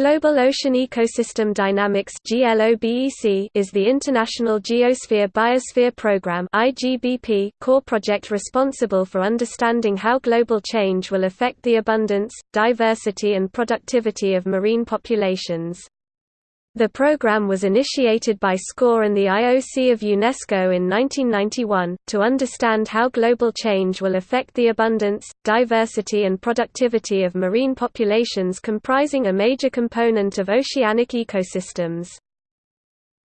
Global Ocean Ecosystem Dynamics is the International Geosphere Biosphere Programme core project responsible for understanding how global change will affect the abundance, diversity and productivity of marine populations. The program was initiated by SCOR and the IOC of UNESCO in 1991, to understand how global change will affect the abundance, diversity and productivity of marine populations comprising a major component of oceanic ecosystems.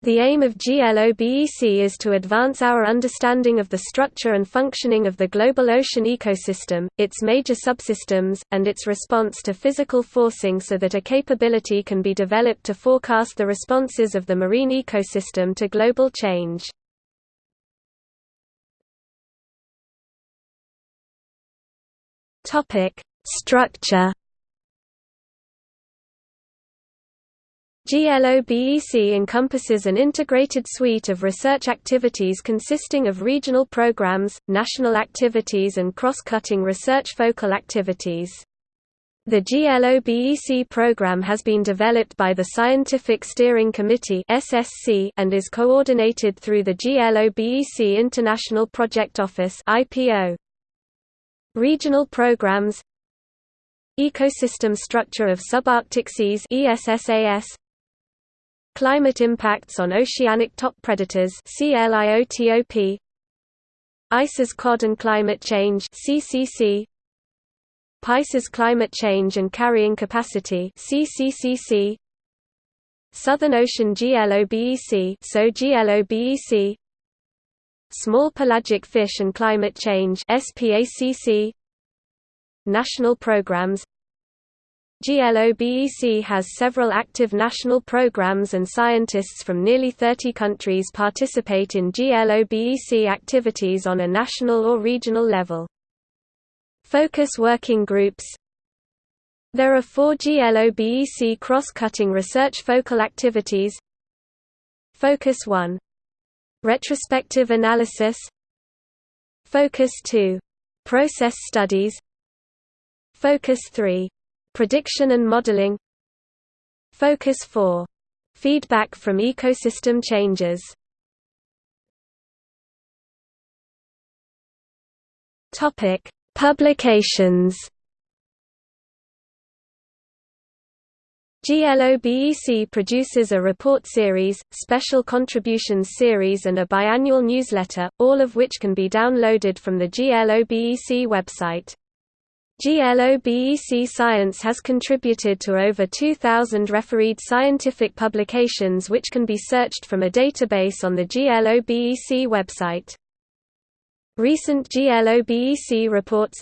The aim of GLOBEC is to advance our understanding of the structure and functioning of the global ocean ecosystem, its major subsystems, and its response to physical forcing so that a capability can be developed to forecast the responses of the marine ecosystem to global change. Structure GLOBEC encompasses an integrated suite of research activities consisting of regional programs, national activities and cross-cutting research focal activities. The GLOBEC program has been developed by the Scientific Steering Committee and is coordinated through the GLOBEC International Project Office. Regional programs Ecosystem Structure of Subarctic Seas Climate impacts on oceanic top predators CLIOTOP ICES cod and climate change CCC PICES climate change and carrying capacity CCCC Southern Ocean GLOBEC so GLOBEC Small pelagic fish and climate change SPACC National programs GLOBEC has several active national programs and scientists from nearly 30 countries participate in GLOBEC activities on a national or regional level. Focus working groups There are four GLOBEC cross-cutting research focal activities Focus 1. Retrospective analysis Focus 2. Process studies Focus 3 Prediction and modeling Focus 4. Feedback from ecosystem changes Publications. GLOBEC produces a report series, special contributions series and a biannual newsletter, all of which can be downloaded from the GLOBEC website. GLOBEC Science has contributed to over 2,000 refereed scientific publications which can be searched from a database on the GLOBEC website. Recent GLOBEC reports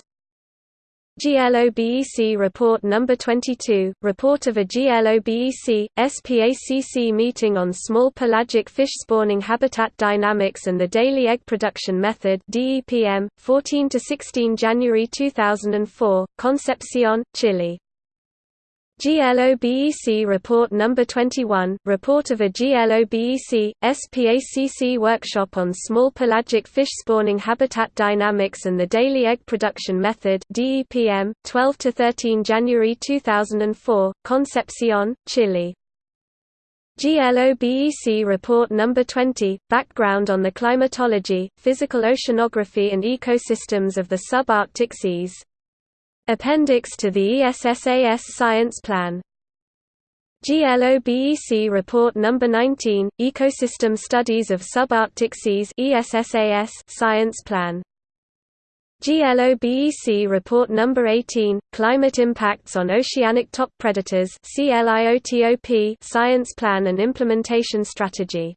GLOBEC Report No. 22, Report of a GLOBEC, SPACC meeting on small pelagic fish spawning habitat dynamics and the daily egg production method DEPM, 14–16 January 2004, Concepcion, Chile GLOBEC Report No. 21, Report of a GLOBEC, SPACC workshop on small pelagic fish spawning habitat dynamics and the daily egg production method DEPM, 12–13 January 2004, Concepcion, Chile. GLOBEC Report No. 20, Background on the climatology, physical oceanography and ecosystems of the subarctic seas Appendix to the ESSAS Science Plan GLOBEC Report No. 19, Ecosystem Studies of Subarctic Seas ESSAS Science Plan GLOBEC Report No. 18, Climate Impacts on Oceanic Top Predators Science Plan and Implementation Strategy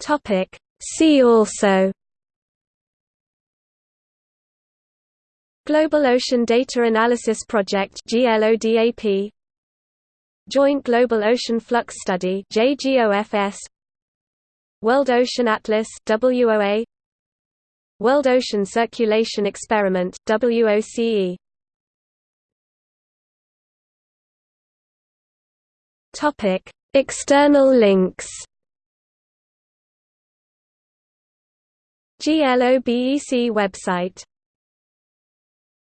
Topic See also Global Ocean Data Analysis Project GLODAP Joint Global Ocean Flux Study JGOFS World Ocean Atlas WOA World Ocean Circulation Experiment WOCE Topic External links GLOBEC website